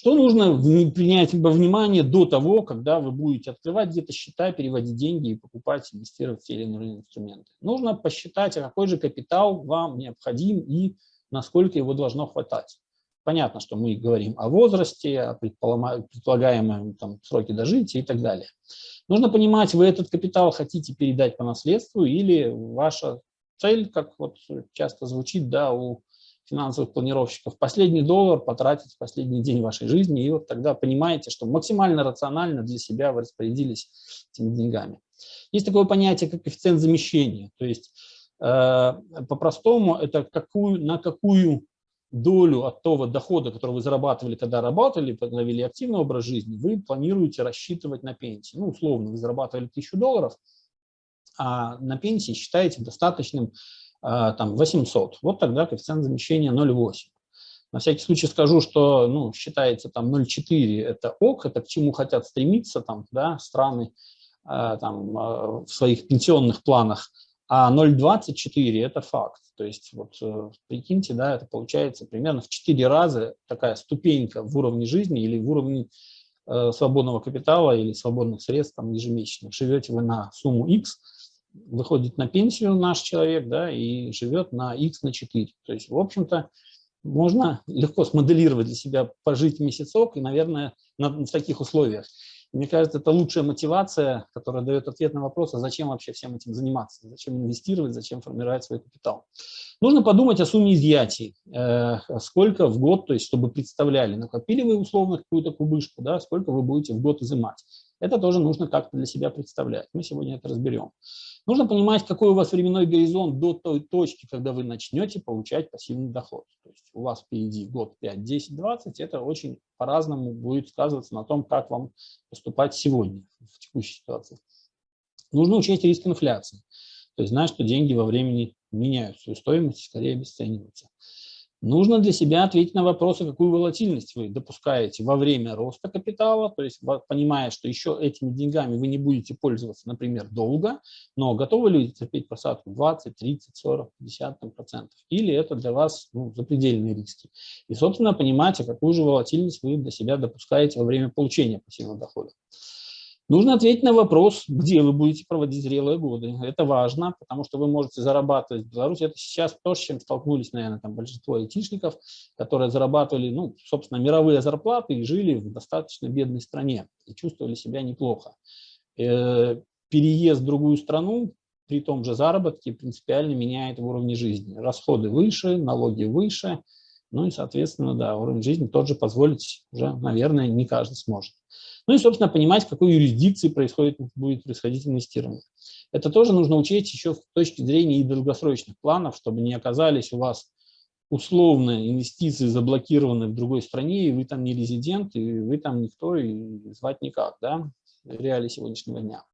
Что нужно принять во внимание до того, когда вы будете открывать где-то счета, переводить деньги и покупать, инвестировать в те или иные инструменты? Нужно посчитать, а какой же капитал вам необходим и насколько его должно хватать. Понятно, что мы говорим о возрасте, о предполагаемом там, сроке дожития и так далее. Нужно понимать, вы этот капитал хотите передать по наследству или ваша цель, как вот часто звучит да, у финансовых планировщиков, последний доллар потратить в последний день вашей жизни, и вот тогда понимаете, что максимально рационально для себя вы распорядились этими деньгами. Есть такое понятие, как коэффициент замещения, то есть э, по-простому это какую, на какую долю от того дохода, который вы зарабатывали, когда работали, вели активный образ жизни, вы планируете рассчитывать на пенсии. Ну, условно, вы зарабатывали 1000 долларов, а на пенсии считаете достаточным там 800, вот тогда коэффициент замещения 0,8. На всякий случай скажу, что ну, считается там 0,4 это ок, это к чему хотят стремиться там, да, страны а, там, а, в своих пенсионных планах, а 0,24 это факт. То есть вот э, прикиньте, да, это получается примерно в 4 раза такая ступенька в уровне жизни или в уровне э, свободного капитала или свободных средств там, ежемесячно. Живете вы на сумму X, выходит на пенсию наш человек, да, и живет на X на 4. То есть, в общем-то, можно легко смоделировать для себя пожить месяцок и, наверное, на, в таких условиях. Мне кажется, это лучшая мотивация, которая дает ответ на вопрос, а зачем вообще всем этим заниматься, зачем инвестировать, зачем формировать свой капитал. Нужно подумать о сумме изъятий, э, сколько в год, то есть чтобы представляли, накопили вы условно какую-то кубышку, да, сколько вы будете в год изымать. Это тоже нужно как-то для себя представлять. Мы сегодня это разберем. Нужно понимать, какой у вас временной горизонт до той точки, когда вы начнете получать пассивный доход. То есть у вас впереди год 5, 10, 20. Это очень по-разному будет сказываться на том, как вам поступать сегодня, в текущей ситуации. Нужно учесть риск инфляции. То есть знать, что деньги во времени меняют свою стоимость, скорее обесцениваются. Нужно для себя ответить на вопрос, какую волатильность вы допускаете во время роста капитала, то есть понимая, что еще этими деньгами вы не будете пользоваться, например, долго, но готовы ли терпеть просадку 20, 30, 40, 50 процентов, или это для вас ну, запредельные риски. И, собственно, понимаете, какую же волатильность вы для себя допускаете во время получения пассивного дохода. Нужно ответить на вопрос, где вы будете проводить зрелые годы. Это важно, потому что вы можете зарабатывать в Беларуси. Это сейчас то, с чем столкнулись, наверное, там большинство айтишников, которые зарабатывали, ну, собственно, мировые зарплаты и жили в достаточно бедной стране и чувствовали себя неплохо. Э, переезд в другую страну при том же заработке принципиально меняет уровень жизни. Расходы выше, налоги выше, ну и, соответственно, да, уровень жизни тот же позволить уже, наверное, не каждый сможет. Ну и, собственно, понимать, в какой юрисдикции происходит, будет происходить инвестирование. Это тоже нужно учесть еще с точки зрения и долгосрочных планов, чтобы не оказались у вас условно инвестиции заблокированы в другой стране, и вы там не резидент, и вы там никто, и звать никак, да, реалии сегодняшнего дня.